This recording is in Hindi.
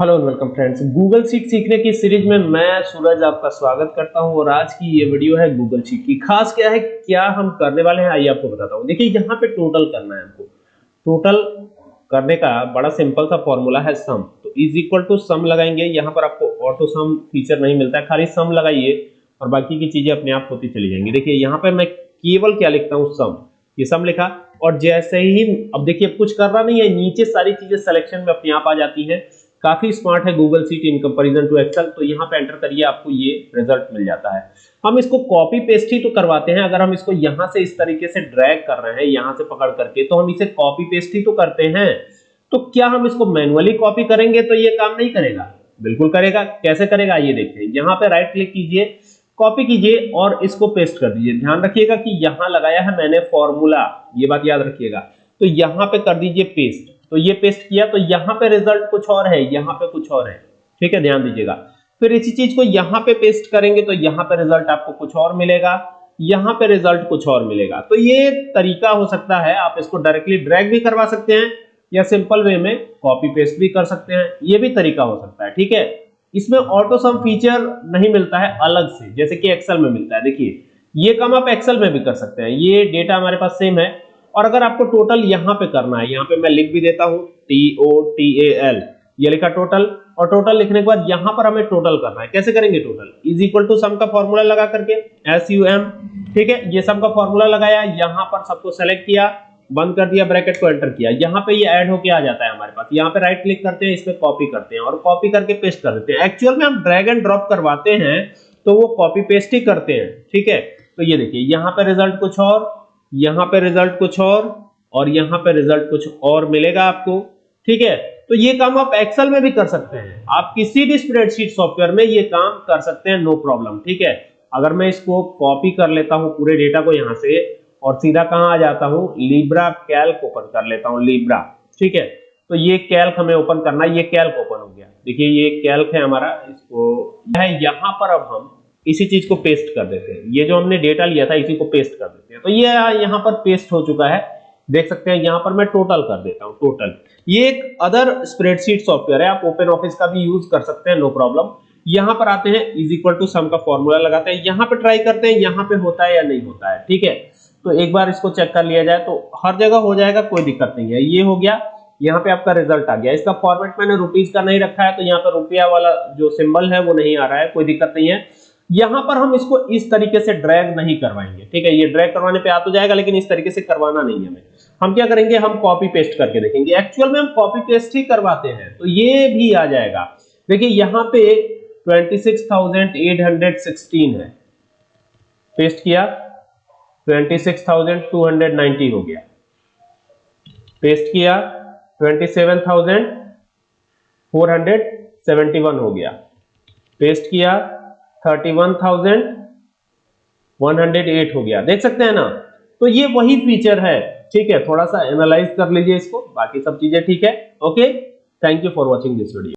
Hello and welcome friends Google sheet सीखने की सीरीज़ में मैं, सूरज, आपका स्वागत करता हूँ। और आज की ये वीडियो है गूगल शीट की। खास क्या है, क्या हम करने वाले हैं, आइए आपको बताता हूँ। देखिए, यहाँ पे टोटल करना है हमको। टोटल करने का बड़ा सिंपल सा फॉर्मूला है सम तो इज़ इक्वल टू सम लगाएँगे। यहाँ पर आपको ऑटो सम फीचर नहीं मिलता है। खाली सम लगाइए और बाकी की चीज़ें अपने आप होती चली जाएँगी। देखिए, यहाँ पर मैं केवल क्या लिखता हूँ? सम ये सम लिखा। और जैसे ही, अब देखिए, कुछ करना नहीं है। नीचे सारी चीज़ें सिलेक्शन में अपने आप आ जाती हैं। काफ़ी स्मार्ट है Google sheet in comparison to Excel तो यहाँ पे एंटर करिए, आपको ये रिज़ल्ट मिल जाता है। हम इसको कॉपी पेस्ट ही तो करवाते हैं, अगर हम इसको यहाँ से इस तरीके से ड्रैग कर रहे हैं, यहाँ से पकड़ करके तो हम इसे कॉपी पेस्ट ही तो करते हैं। तो क्या हम इसको मैनुअली कॉपी करेंगे तो ये काम नहीं करेगा? बिल्कुल करेगा। कैसे करेगा? ये देखते हैं यहाँ पे राइट क्लिक कीजिए कॉपी कीजिए और इसको पेस्ट कर दीजिए। ध्यान रखिएगा कि यहाँ लगाया है मैंने फॉर्मूला ये बात याद रखिएगा। तो यहाँ पे कर दीजिए पेस्ट तो ये पेस्ट किया तो यहाँ पे रिज़ल्ट कुछ और है, यहाँ पे कुछ और है। ठीक है, ध्यान दीजिएगा। फिर इसी चीज़ को यहाँ पे पेस्ट करेंगे तो यहाँ पे रिज़ल्ट आपको कुछ और मिलेगा, यहाँ पे रिज़ल्ट कुछ और मिलेगा। तो ये तरीका हो सकता है, आप इसको डायरेक्टली ड्रैग भी करवा सकते हैं, या सिंपल वे में कॉपी पेस्ट भी कर सकते हैं, ये भी तरीका हो सकता है। ठीक है? इसमें ऑटो सम फीचर नहीं मिलता है, अलग से, जैसे कि एक्सेल में मिलता है। देखिए, ये काम आप एक्सेल में भी कर सकते हैं, ये डेटा हमारे पास सेम है और अगर आपको टोटल यहाँ पे करना है, यहाँ पे मैं लिख भी देता हूँ T O T A L ये लिखा टोटल और टोटल लिखने के बाद यहाँ पर हमें टोटल करना है। कैसे करेंगे total is equal to sum का फॉर्मूला लगा करके एस यू एम ठीक है? ये सम का फॉर्मूला लगाया, यहाँ पर सबको सेलेक्ट किया, बंद कर दिया ब्रैकेट को एंटर किया। यहाँ पे ये ऐड होके आ जाता है हमारे पास। यहाँ पे राइट क्लिक करते हैं, इस पे कॉपी करते हैं, और कॉपी करके पेस्ट कर देते हैं। एक्चुअल में हम ड्रैग एंड ड्रॉप करवाते हैं तो वो कॉपी पेस्ट ही करते हैं, ठीक है? तो ये देखिए, यहाँ पे रिज़ल्ट कुछ और यहाँ पे रिज़ल्ट कुछ और और यहाँ पे रिज़ल्ट कुछ और मिलेगा आपको, ठीक है? तो ये काम आप एक्सेल में भी कर सकते हैं। आप किसी भी स्प्रेडशीट सॉफ्टवेयर में ये काम कर सकते हैं नो प्रॉब्लम ठीक है? अगर मैं इसको कॉपी कर लेता हूँ पूरे डेटा को यहाँ से और सीधा कहाँ आ जाता हूँ? लिब्रा कैल्क ओपन कर लेता हूँ लिब्रा ठीक है? तो ये कैल्क हमें ओपन करना, ये कैल्क ओपन हो गया। देखिए, ये कैल्क है हमारा, इसको यहाँ पर अब हम इसी चीज़ को पेस्ट कर देते हैं। ये जो हमने डेटा लिया था, इसी को पेस्ट कर देते हैं। तो ये यहाँ पर पेस्ट हो चुका है। देख सकते हैं, यहाँ पर मैं टोटल कर देता हूँ टोटल ये एक अदर स्प्रेडशीट सॉफ्टवेयर है। आप ओपन ऑफ़िस का भी यूज़ कर सकते हैं नो प्रॉब्लम यहाँ पर आते हैं इज़ इक्वल टू सम का फॉर्मूला लगाते हैं। यहाँ पे ट्राई करते हैं, यहाँ पे होता है या नहीं होता है, ठीक है? तो एक बार इसको चेक कर लिया जाए तो हर जगह हो जाएगा, कोई दिक्कत नहीं है। ये हो गया, यहाँ पे आपका रिज़ल्ट आ गया। इसका फॉर्मेट मैंने रुपीज़ का नहीं रखा है तो यहाँ पे रुपया वाला जो सिंबल है, वो नहीं आ रहा है, कोई दिक्कत नहीं है। यहाँ पर हम इसको इस तरीके से ड्रैग नहीं करवाएँगे ठीक है? ये ड्रैग करवाने पे आ तो जाएगा लेकिन इस तरीके से करवाना नहीं है। हमें हम क्या करेंगे? हम कॉपी पेस्ट करके देखेंगे। एक्चुअल में हम कॉपी पेस्ट ही करवाते हैं तो ये भी आ जाएगा। देखिए यहाँ पे 26,816 है। पेस्ट किया? 26,290 हो गया। पेस्ट किया? 27,471 हो गया। पेस्ट किया? 31,108 हो गया। देख सकते हैं ना? तो ये वही फीचर है। ठीक है थोड़ा सा एनालाइज कर लीजिए इसको। बाकी सब चीज़ें ठीक है। Okay thank you for watching this video